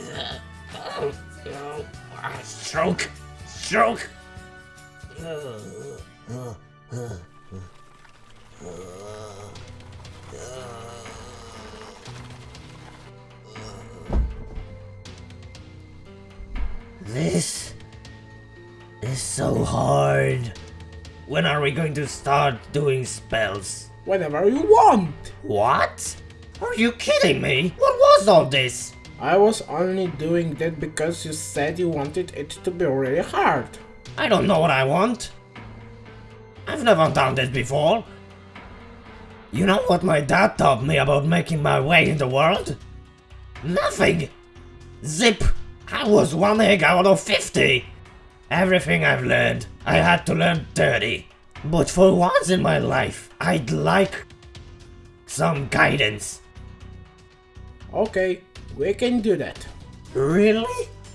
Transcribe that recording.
No. Ah, Stroke. Stroke. This is so hard. When are we going to start doing spells? Whenever you want. What? Are you kidding me? What was all this? I was only doing that because you said you wanted it to be really hard. I don't know what I want. I've never done this before. You know what my dad taught me about making my way in the world? Nothing! Zip! I was one egg out of 50! Everything I've learned, I had to learn 30. But for once in my life, I'd like some guidance. Okay, we can do that. Really?